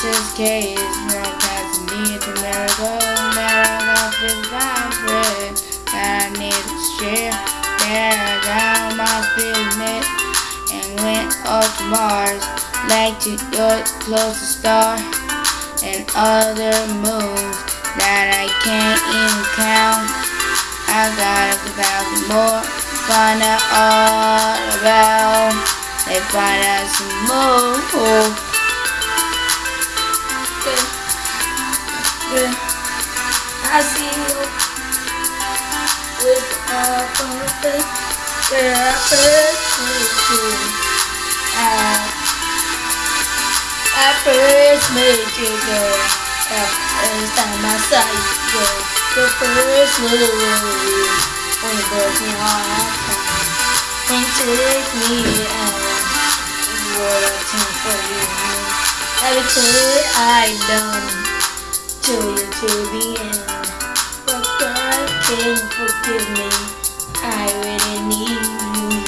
Jesus case from Tanzania to America. Oh, America is my friend I need to share. There down my pyramid and went up to Mars, like to your closest star and other moons that I can't even count. I gotta go back more, find out all about. They find out some more. With a perfect where I first met you. I, I first you, girl. The first little word when you broke me heart and took me out. What a time for you. Everything I done to you to the end. But can forgive me. I really need you.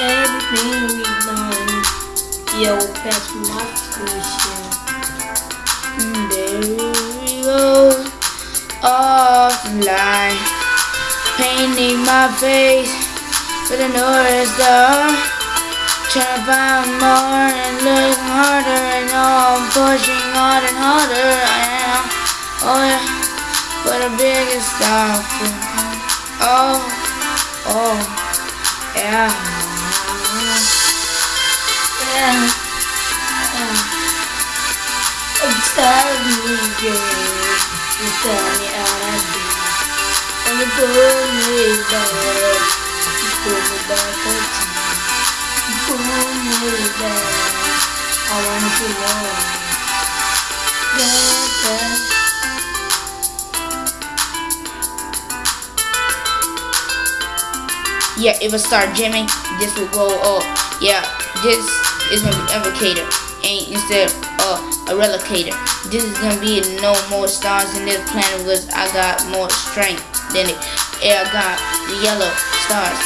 Everything we've done, yo, that's my. And there we go, off the line, painting my face with a North Star. Trying to find more and look harder and all I'm pushing harder and harder. I am, oh yeah, but the biggest star. Oh, oh, yeah. Yeah. I'm of you, tell me how I do. And you pull me back. You pull me back time. You pull me back. I want you more. Yeah, yeah. Yeah, it will start jamming. This will go up. Yeah, this is gonna be invocator, and instead of a relocator. This is gonna be no more stars in this planet because I got more strength than it. Yeah, I got the yellow stars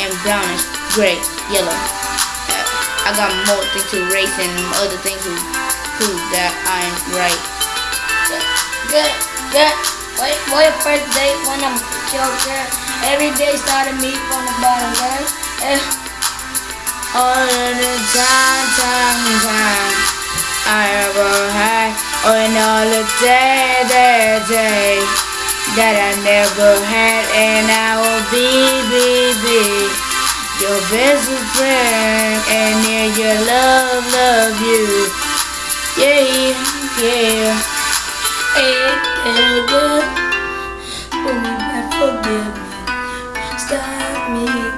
and brownish, gray, yellow. Uh, I got more things to race and other things to prove that I'm right. Good, good. Wait, wait first date when I'm girl. Every day started me from the bottom, girl. Eh, All of the time, time, time I ever had Oh, and all the day, day, day That I never had And I will be, be, be Your best friend And yeah, your love, love you Yeah, yeah eh, eh, good. Pull me forgive got me